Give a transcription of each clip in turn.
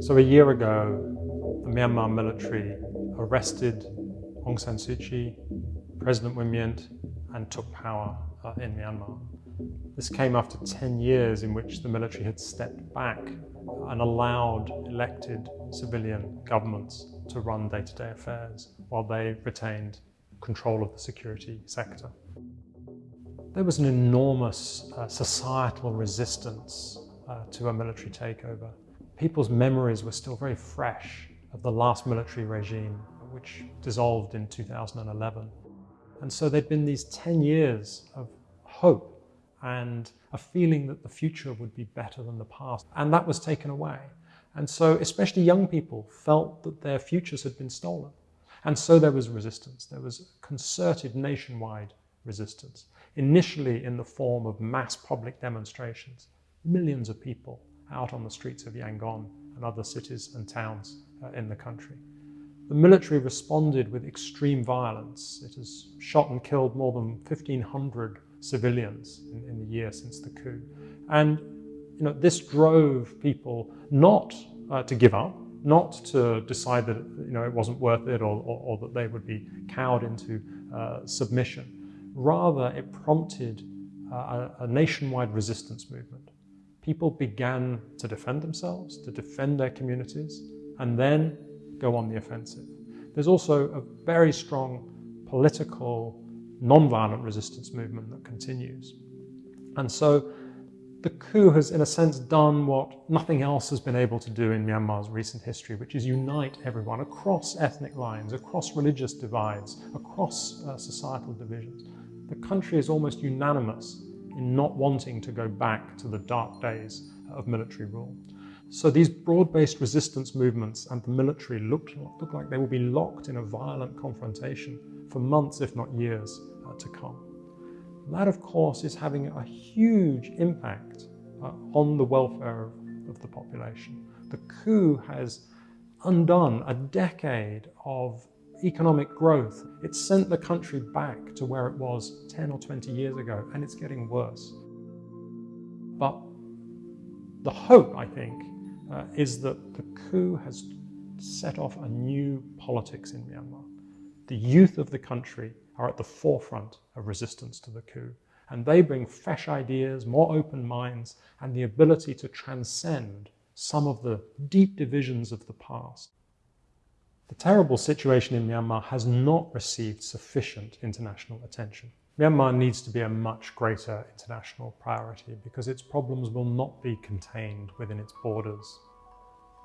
So a year ago, the Myanmar military arrested Aung San Suu Kyi, President Win Myint, and took power uh, in Myanmar. This came after 10 years in which the military had stepped back and allowed elected civilian governments to run day-to-day -day affairs while they retained control of the security sector. There was an enormous uh, societal resistance uh, to a military takeover. People's memories were still very fresh of the last military regime, which dissolved in 2011. And so there'd been these 10 years of hope and a feeling that the future would be better than the past. And that was taken away. And so especially young people felt that their futures had been stolen. And so there was resistance. There was concerted nationwide resistance, initially in the form of mass public demonstrations, millions of people out on the streets of Yangon and other cities and towns uh, in the country. The military responded with extreme violence. It has shot and killed more than 1,500 civilians in, in the year since the coup. And you know, this drove people not uh, to give up, not to decide that you know, it wasn't worth it or, or, or that they would be cowed into uh, submission. Rather, it prompted uh, a, a nationwide resistance movement. People began to defend themselves, to defend their communities, and then go on the offensive. There's also a very strong political, non-violent resistance movement that continues. And so the coup has, in a sense, done what nothing else has been able to do in Myanmar's recent history, which is unite everyone across ethnic lines, across religious divides, across uh, societal divisions. The country is almost unanimous in not wanting to go back to the dark days of military rule. So these broad-based resistance movements and the military looked, look like they will be locked in a violent confrontation for months, if not years, uh, to come. That, of course, is having a huge impact uh, on the welfare of, of the population. The coup has undone a decade of economic growth. It sent the country back to where it was 10 or 20 years ago, and it's getting worse. But the hope, I think, uh, is that the coup has set off a new politics in Myanmar. The youth of the country are at the forefront of resistance to the coup. And they bring fresh ideas, more open minds, and the ability to transcend some of the deep divisions of the past. The terrible situation in Myanmar has not received sufficient international attention. Myanmar needs to be a much greater international priority because its problems will not be contained within its borders.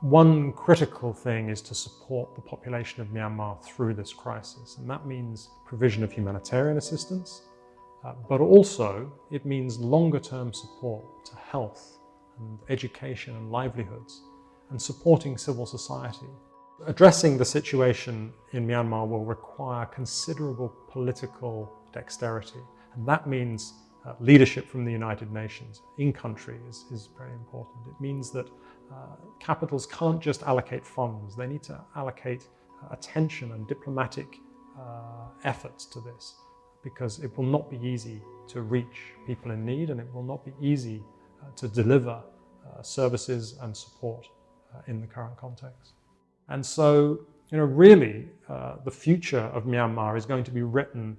One critical thing is to support the population of Myanmar through this crisis, and that means provision of humanitarian assistance, uh, but also it means longer-term support to health and education and livelihoods, and supporting civil society. Addressing the situation in Myanmar will require considerable political dexterity. And that means uh, leadership from the United Nations in country is, is very important. It means that uh, capitals can't just allocate funds, they need to allocate uh, attention and diplomatic uh, efforts to this because it will not be easy to reach people in need and it will not be easy uh, to deliver uh, services and support in the current context. And so, you know, really, the future of Myanmar is going to be written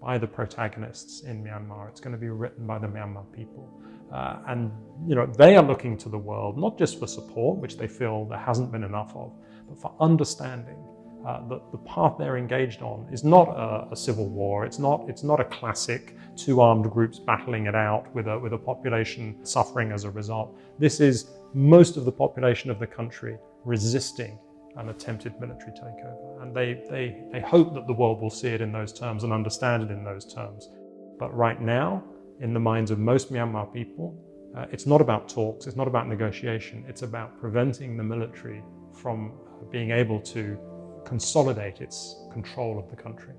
by the protagonists in Myanmar. It's going to be written by the Myanmar people. Uh, and you know they are looking to the world not just for support, which they feel there hasn't been enough of, but for understanding uh, that the path they're engaged on is not a, a, civil war. It's not. It's not a classic two armed groups battling it out with a with a population suffering as a result. This is most of the population of the country resisting an attempted military takeover. And they, they, they hope that the world will see it in those terms and understand it in those terms. But right now, in the minds of most Myanmar people, uh, it's not about talks, it's not about negotiation, it's about preventing the military from being able to consolidate its control of the country.